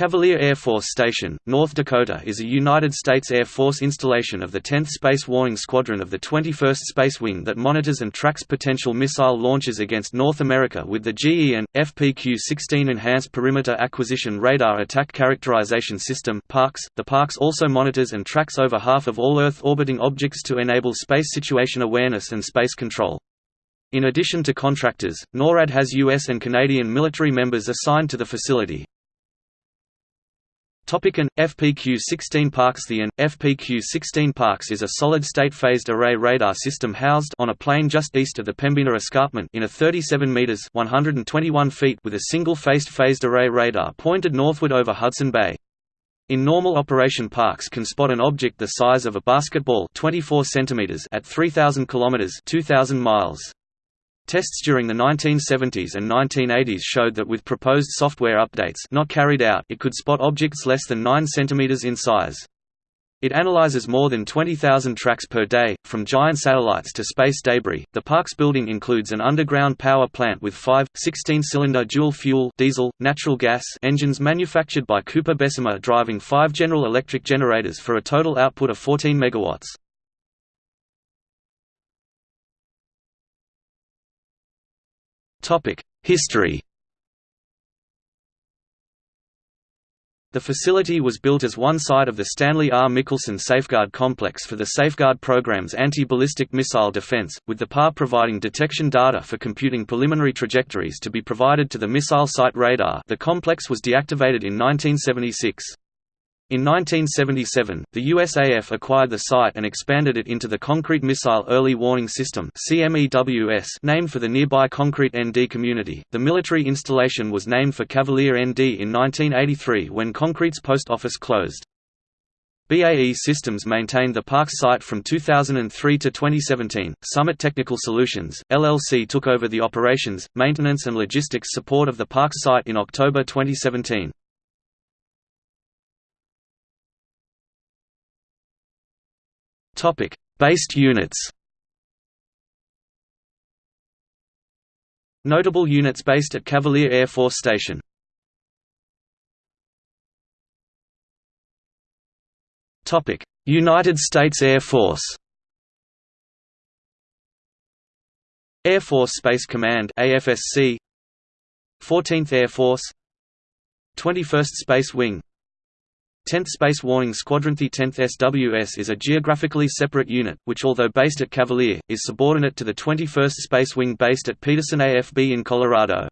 Cavalier Air Force Station, North Dakota is a United States Air Force installation of the 10th Space Warning Squadron of the 21st Space Wing that monitors and tracks potential missile launches against North America with the GE and FPQ-16 Enhanced Perimeter Acquisition Radar Attack Characterization System (PARCS). The PARCS also monitors and tracks over half of all Earth orbiting objects to enable space situation awareness and space control. In addition to contractors, NORAD has U.S. and Canadian military members assigned to the facility. Topic an FPQ-16 PARCS The AN FPQ-16 PARCS is a solid-state phased array radar system housed on a plain just east of the Pembina Escarpment in a 37 meters (121 feet) with a single-faced phased array radar pointed northward over Hudson Bay. In normal operation PARCS can spot an object the size of a basketball 24 centimeters at 3000 kilometers 2000 miles. Tests during the 1970s and 1980s showed that with proposed software updates not carried out it could spot objects less than 9 cm in size. It analyzes more than 20,000 tracks per day, from giant satellites to space debris. The PARCS building includes an underground power plant with five, 16-cylinder dual-fuel diesel, natural gas engines manufactured by Cooper Bessemer driving five General Electric generators for a total output of 14 megawatts. History The facility was built as one side of the Stanley R. Mickelson Safeguard Complex for the Safeguard program's anti-ballistic missile defense, with the PAR providing detection data for computing preliminary trajectories to be provided to the missile site radar the complex was deactivated in 1976. In 1977, the USAF acquired the site and expanded it into the Concrete Missile Early Warning System named for the nearby Concrete ND community. The military installation was named for Cavalier ND in 1983 when Concrete's post office closed. BAE Systems maintained the PARCS site from 2003 to 2017. Summit Technical Solutions, LLC took over the operations, maintenance and logistics support of the PARCS site in October 2017. Topic: Based units. Notable units based at Cavalier Air Force Station. Topic: United States Air Force. Air Force Space Command AFSC 14th Air Force 21st Space Wing 10th Space Warning Squadron The 10th SWS is a geographically separate unit, which although based at Cavalier, is subordinate to the 21st Space Wing based at Peterson AFB in Colorado.